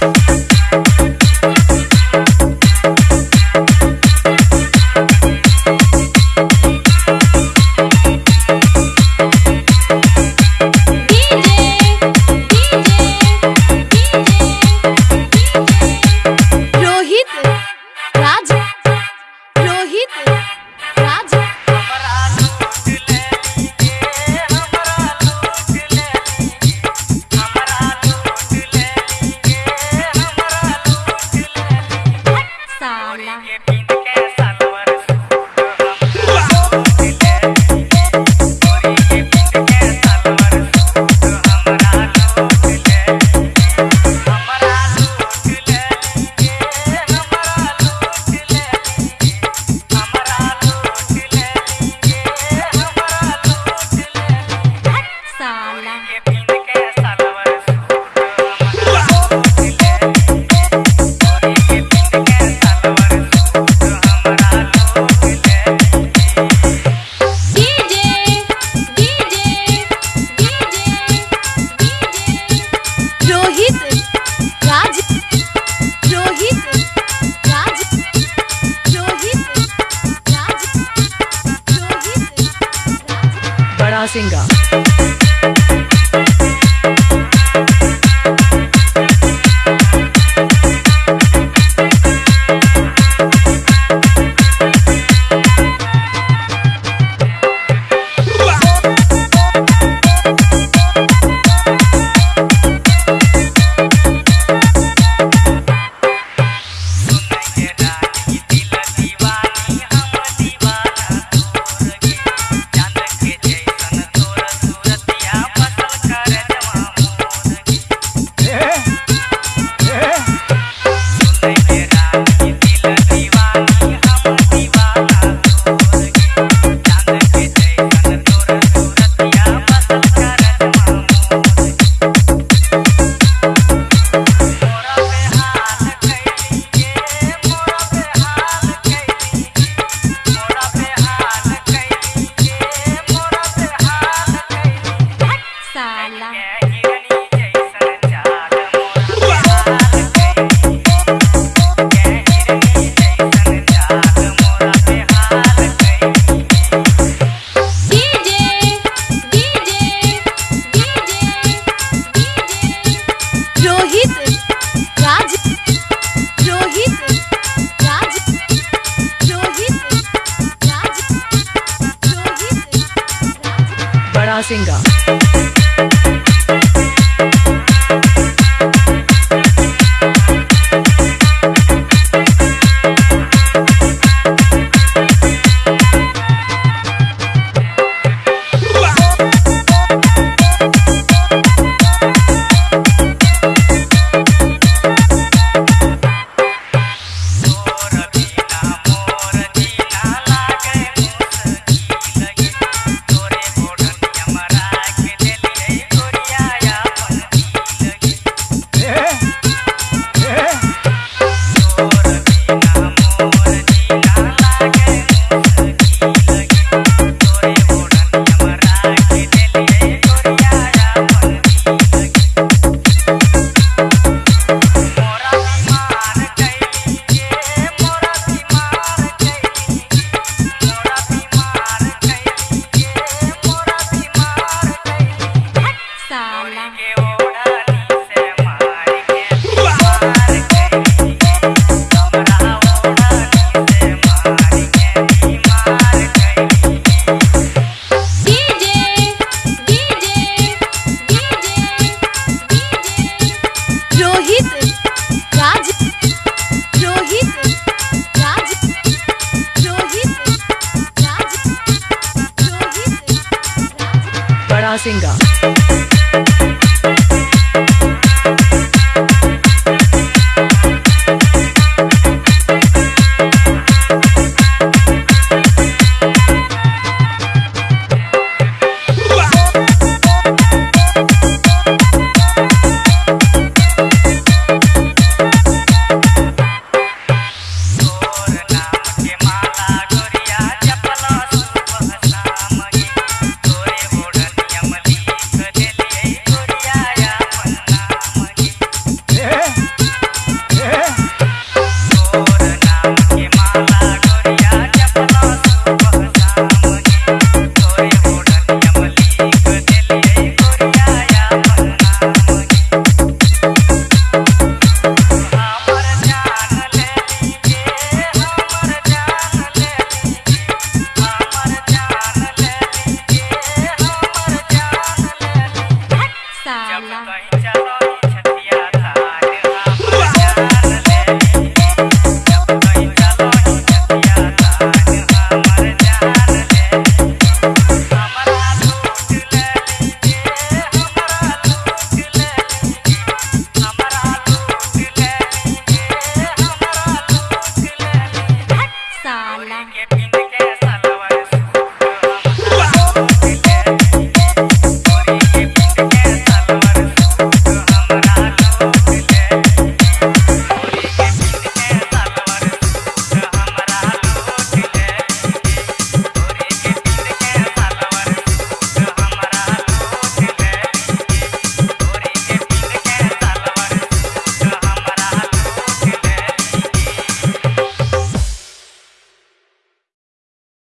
Thank Thank you. I Singer. singer. I Singer.